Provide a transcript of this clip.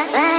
Враг